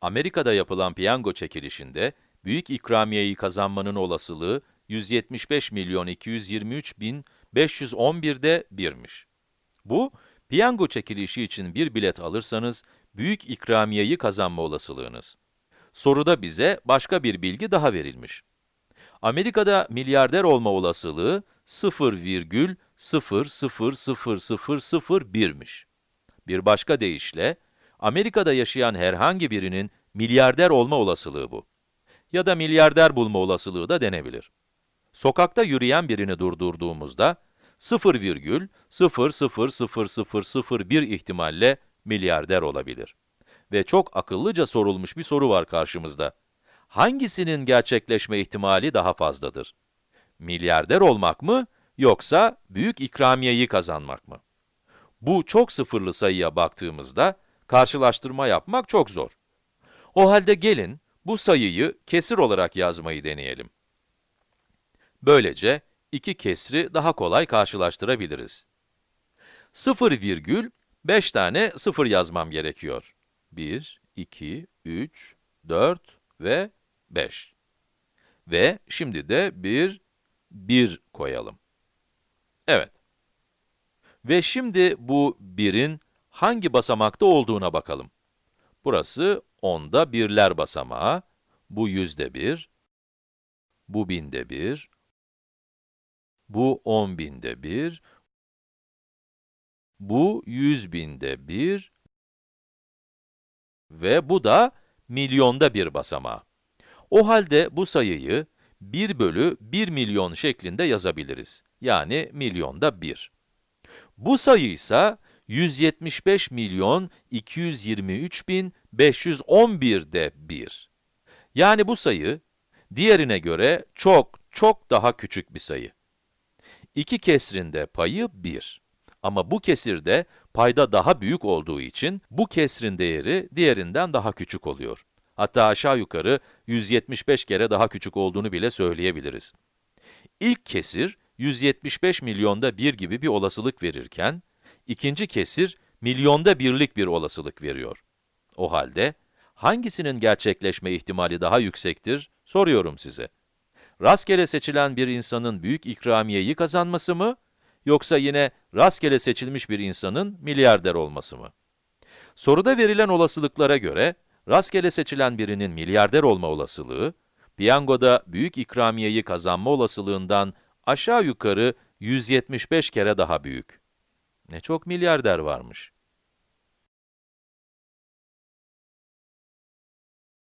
Amerika'da yapılan piyango çekilişinde büyük ikramiyeyi kazanmanın olasılığı 175 milyon 223 bin 511'de 1'miş. Bu, piyango çekilişi için bir bilet alırsanız büyük ikramiyeyi kazanma olasılığınız. Soruda bize başka bir bilgi daha verilmiş. Amerika'da milyarder olma olasılığı 0,0000001'miş. Bir başka deyişle, Amerika'da yaşayan herhangi birinin milyarder olma olasılığı bu. Ya da milyarder bulma olasılığı da denebilir. Sokakta yürüyen birini durdurduğumuzda, 0,0000001 ihtimalle milyarder olabilir. Ve çok akıllıca sorulmuş bir soru var karşımızda. Hangisinin gerçekleşme ihtimali daha fazladır? Milyarder olmak mı, yoksa büyük ikramiyeyi kazanmak mı? Bu çok sıfırlı sayıya baktığımızda, karşılaştırma yapmak çok zor. O halde gelin, bu sayıyı kesir olarak yazmayı deneyelim. Böylece, iki kesri daha kolay karşılaştırabiliriz. 0 virgül, 5 tane 0 yazmam gerekiyor. 1, 2, 3, 4 ve 5. Ve şimdi de bir 1 koyalım. Evet. Ve şimdi bu 1'in hangi basamakta olduğuna bakalım. Burası onda birler basamağı, bu yüzde bir, bu binde bir, bu on binde bir, bu yüz binde bir ve bu da milyonda bir basamağı. O halde bu sayıyı 1 bölü 1 milyon şeklinde yazabiliriz. Yani milyonda 1. Bu sayı ise 175 milyon 223 bin 511'de 1. Yani bu sayı, diğerine göre çok çok daha küçük bir sayı. İki kesrinde payı 1. Ama bu kesirde payda daha büyük olduğu için bu kesrin değeri diğerinden daha küçük oluyor. Hatta aşağı yukarı 175 kere daha küçük olduğunu bile söyleyebiliriz. İlk kesir 175 milyonda 1 gibi bir olasılık verirken, ikinci kesir milyonda birlik bir olasılık veriyor. O halde hangisinin gerçekleşme ihtimali daha yüksektir soruyorum size. Rastgele seçilen bir insanın büyük ikramiyeyi kazanması mı, yoksa yine rastgele seçilmiş bir insanın milyarder olması mı? Soruda verilen olasılıklara göre, rastgele seçilen birinin milyarder olma olasılığı, piyangoda büyük ikramiyeyi kazanma olasılığından aşağı yukarı 175 kere daha büyük. Ne çok milyarder varmış.